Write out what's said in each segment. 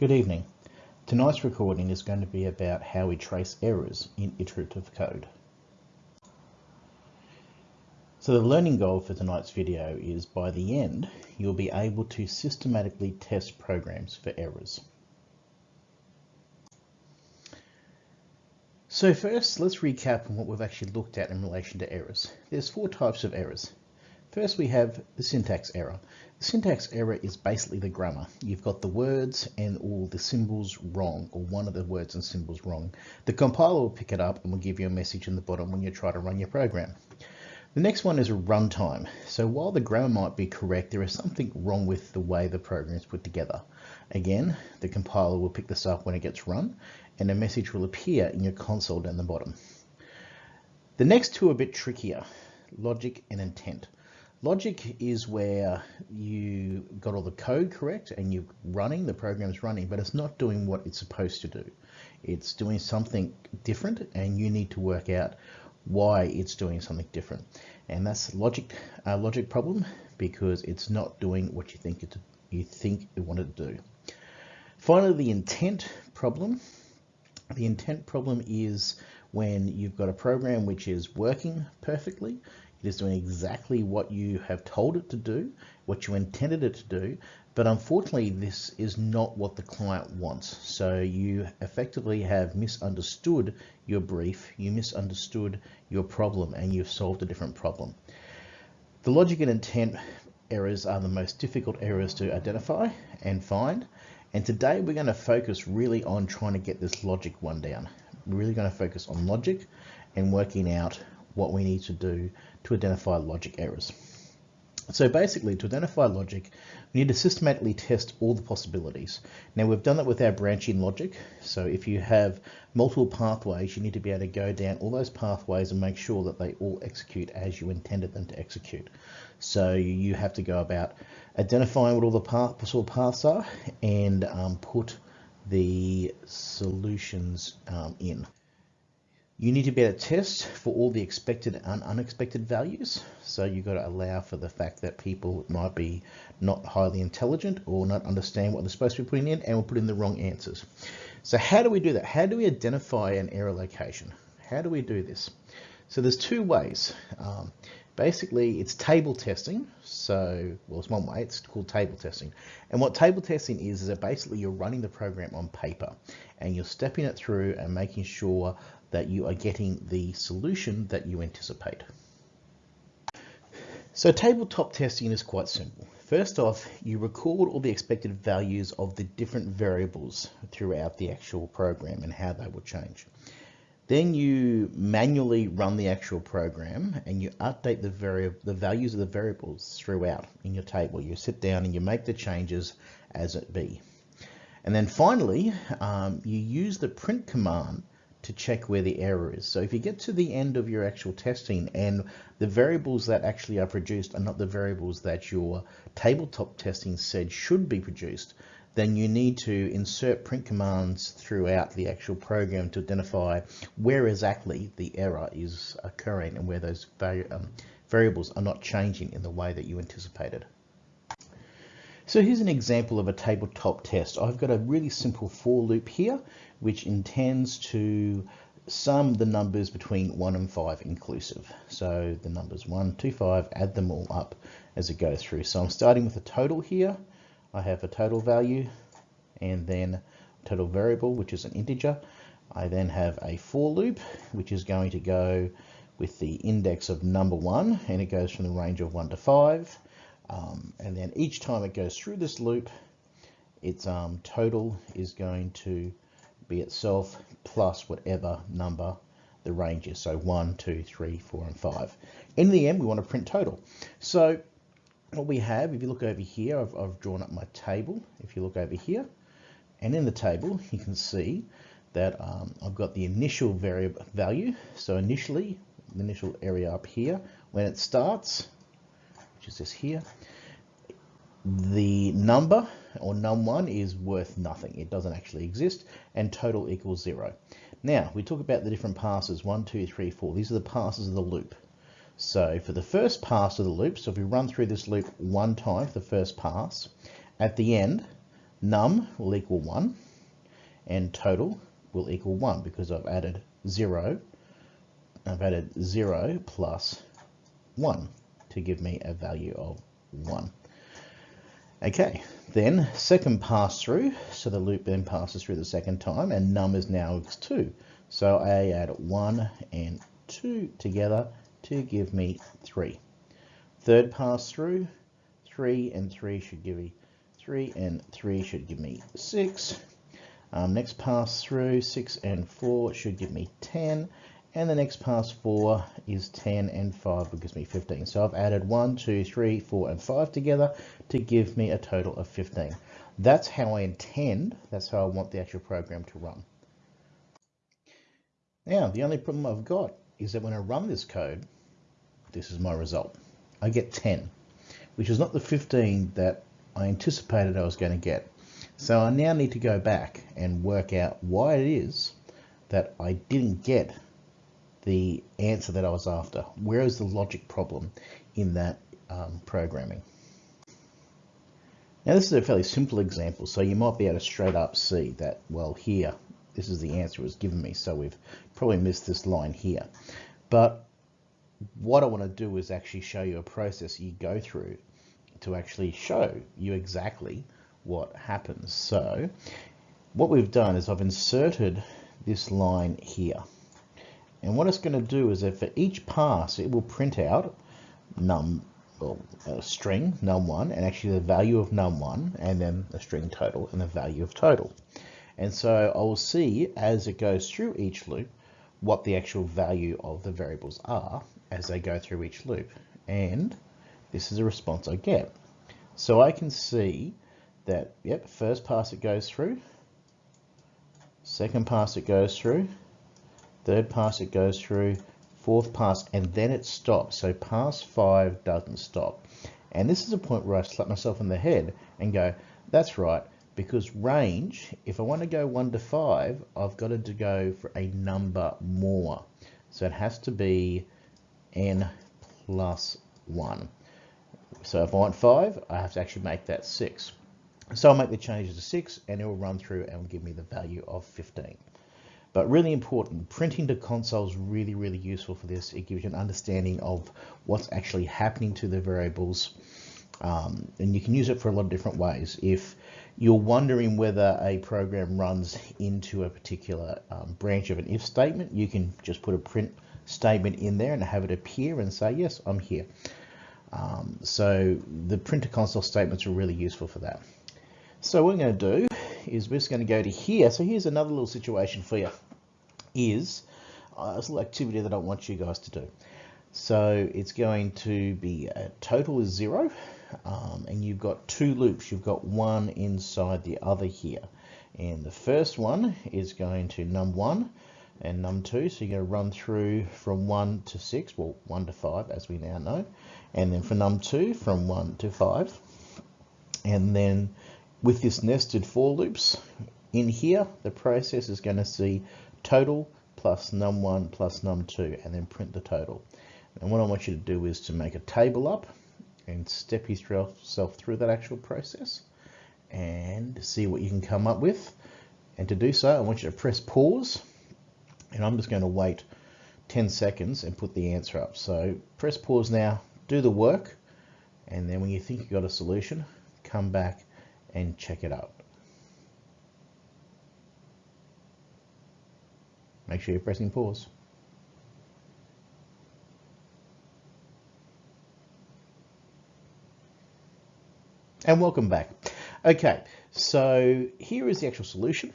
Good evening. Tonight's recording is going to be about how we trace errors in iterative code. So the learning goal for tonight's video is by the end, you'll be able to systematically test programs for errors. So first, let's recap on what we've actually looked at in relation to errors. There's four types of errors. First, we have the syntax error. The syntax error is basically the grammar. You've got the words and all the symbols wrong, or one of the words and symbols wrong. The compiler will pick it up and will give you a message in the bottom when you try to run your program. The next one is a runtime. So while the grammar might be correct, there is something wrong with the way the program is put together. Again, the compiler will pick this up when it gets run, and a message will appear in your console down the bottom. The next two are a bit trickier, logic and intent. Logic is where you got all the code correct and you're running, the program's running, but it's not doing what it's supposed to do. It's doing something different and you need to work out why it's doing something different. And that's logic a logic problem because it's not doing what you think it you think it wanted to do. Finally, the intent problem. The intent problem is when you've got a program which is working perfectly, it is doing exactly what you have told it to do, what you intended it to do, but unfortunately this is not what the client wants. So you effectively have misunderstood your brief, you misunderstood your problem, and you've solved a different problem. The logic and intent errors are the most difficult errors to identify and find. And today we're going to focus really on trying to get this logic one down. We're really going to focus on logic and working out what we need to do to identify logic errors. So basically, to identify logic, we need to systematically test all the possibilities. Now we've done that with our branching logic. So if you have multiple pathways, you need to be able to go down all those pathways and make sure that they all execute as you intended them to execute. So you have to go about identifying what all the path, possible paths are and um, put the solutions um, in. You need to be able to test for all the expected and unexpected values. So you've got to allow for the fact that people might be not highly intelligent or not understand what they're supposed to be putting in and will put in the wrong answers. So how do we do that? How do we identify an error location? How do we do this? So there's two ways. Um, basically, it's table testing. So, well, it's one way. It's called table testing. And what table testing is, is that basically you're running the program on paper and you're stepping it through and making sure that you are getting the solution that you anticipate. So tabletop testing is quite simple. First off, you record all the expected values of the different variables throughout the actual program and how they will change. Then you manually run the actual program and you update the, the values of the variables throughout in your table. You sit down and you make the changes as it be. And then finally, um, you use the print command to check where the error is. So if you get to the end of your actual testing and the variables that actually are produced are not the variables that your tabletop testing said should be produced, then you need to insert print commands throughout the actual program to identify where exactly the error is occurring and where those um, variables are not changing in the way that you anticipated. So here's an example of a tabletop test. I've got a really simple for loop here, which intends to sum the numbers between 1 and 5 inclusive. So the numbers 1, 2, 5, add them all up as it goes through. So I'm starting with a total here. I have a total value and then total variable, which is an integer. I then have a for loop, which is going to go with the index of number 1, and it goes from the range of 1 to 5. Um, and then each time it goes through this loop, its um, total is going to be itself plus whatever number the range is. So 1, 2, 3, 4, and 5. In the end, we want to print total. So what we have, if you look over here, I've, I've drawn up my table. If you look over here, and in the table, you can see that um, I've got the initial variable value. So initially, the initial area up here, when it starts, which is this here, the number or num1 is worth nothing. It doesn't actually exist and total equals zero. Now we talk about the different passes, one, two, three, four. These are the passes of the loop. So for the first pass of the loop, so if we run through this loop one time the first pass, at the end, num will equal 1 and total will equal 1 because I've added 0. I've added 0 plus 1 to give me a value of 1. Okay, then second pass through, so the loop then passes through the second time and num is now 2. So I add 1 and 2 together to give me 3. Third pass through, 3 and 3 should give me 3 and 3 should give me 6. Um, next pass through, 6 and 4 should give me 10. And the next pass 4 is 10 and 5 will gives me 15. So I've added 1, 2, 3, 4 and 5 together to give me a total of 15. That's how I intend, that's how I want the actual program to run. Now, the only problem I've got is that when I run this code, this is my result. I get 10, which is not the 15 that I anticipated I was going to get. So I now need to go back and work out why it is that I didn't get the answer that I was after. Where is the logic problem in that um, programming? Now this is a fairly simple example, so you might be able to straight up see that, well, here, this is the answer it was given me, so we've probably missed this line here. But what I want to do is actually show you a process you go through to actually show you exactly what happens. So what we've done is I've inserted this line here. And what it's going to do is that for each pass, it will print out num, well, a string, num1, and actually the value of num1, and then the string total and the value of total. And so I will see as it goes through each loop what the actual value of the variables are as they go through each loop. And this is a response I get. So I can see that, yep, first pass it goes through, second pass it goes through, third pass it goes through, fourth pass, and then it stops. So pass five doesn't stop. And this is a point where I slap myself in the head and go, that's right, because range, if I want to go one to five, I've got to go for a number more. So it has to be n plus one. So if I want five, I have to actually make that six. So I'll make the changes to six and it will run through and give me the value of 15. But really important, printing to console is really, really useful for this. It gives you an understanding of what's actually happening to the variables. Um, and you can use it for a lot of different ways. If you're wondering whether a program runs into a particular um, branch of an if statement, you can just put a print statement in there and have it appear and say, yes, I'm here. Um, so the printer console statements are really useful for that. So what we're going to do is we're just going to go to here. So here's another little situation for you. Is uh, a little activity that I want you guys to do. So it's going to be a total is zero, um, and you've got two loops. You've got one inside the other here. And the first one is going to num1 and num2. So you're going to run through from 1 to 6, well 1 to 5 as we now know. And then for num2 from 1 to 5. And then with this nested for loops in here, the process is going to see total plus num1 plus num2 and then print the total. And what I want you to do is to make a table up and step yourself through that actual process and see what you can come up with. And to do so, I want you to press pause and I'm just going to wait 10 seconds and put the answer up. So press pause now, do the work, and then when you think you've got a solution, come back and check it out. Make sure you're pressing pause. And welcome back. Okay, so here is the actual solution.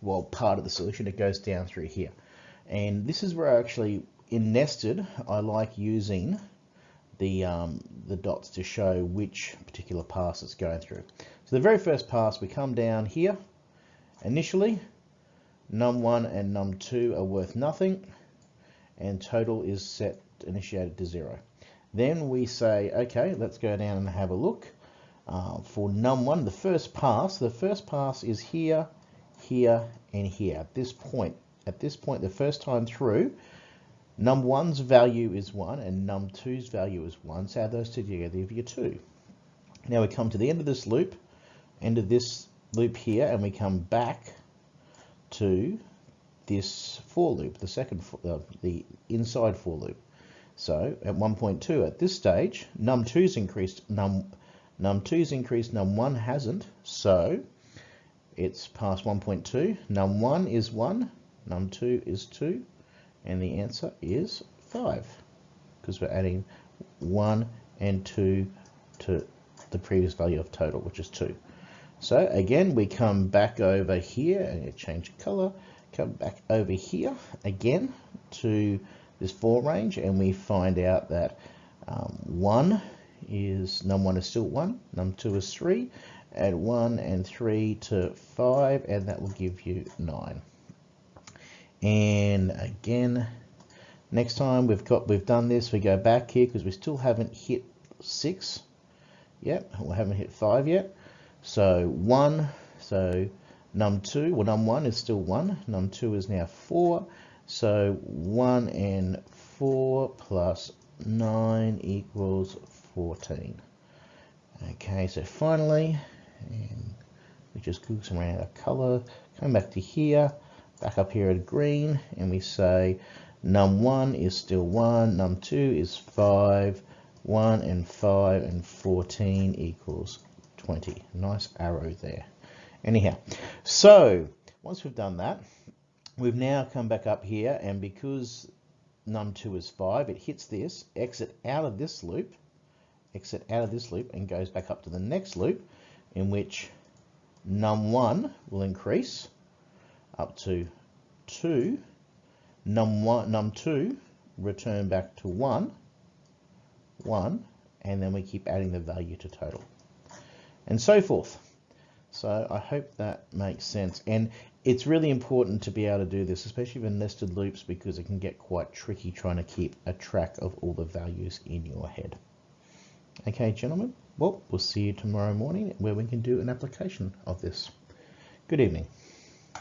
Well, part of the solution, it goes down through here. And this is where I actually, in nested, I like using the, um, the dots to show which particular pass it's going through. So the very first pass, we come down here. Initially, num1 and num2 are worth nothing, and total is set initiated to zero. Then we say, okay, let's go down and have a look. Uh, for num1, the first pass, the first pass is here, here, and here. At this point, at this point, the first time through, num1's value is 1 and num2's value is 1. So add those two together, give you 2. Now we come to the end of this loop, end of this loop here and we come back to this for loop, the second, for, uh, the inside for loop. So at 1.2 at this stage, num2's increased, num num2's increased, num1 hasn't. So it's past 1.2. Num1 is 1, num2 is 2, and the answer is 5 because we're adding 1 and 2 to the previous value of total, which is 2. So again, we come back over here and change color, come back over here again to this for range and we find out that um, 1 is, num1 is still 1, num2 is 3, add 1 and 3 to 5 and that will give you 9. And again, next time we've got we've done this, we go back here because we still haven't hit 6 yet, we haven't hit 5 yet. So 1, so num2, well num1 is still 1, num2 is now 4, so 1 and 4 plus 9 equals 14. Okay, so finally, we just Google some random color, come back to here, back up here at green, and we say num1 is still 1, num2 is 5, 1 and 5 and 14 equals 20. Nice arrow there. Anyhow, so once we've done that, we've now come back up here and because num2 is 5, it hits this, exit out of this loop, exit out of this loop and goes back up to the next loop in which num1 will increase up to 2, num1, num2 return back to 1, 1, and then we keep adding the value to total and so forth. So I hope that makes sense. And it's really important to be able to do this, especially with nested loops, because it can get quite tricky trying to keep a track of all the values in your head. Okay, gentlemen, well, we'll see you tomorrow morning where we can do an application of this. Good evening.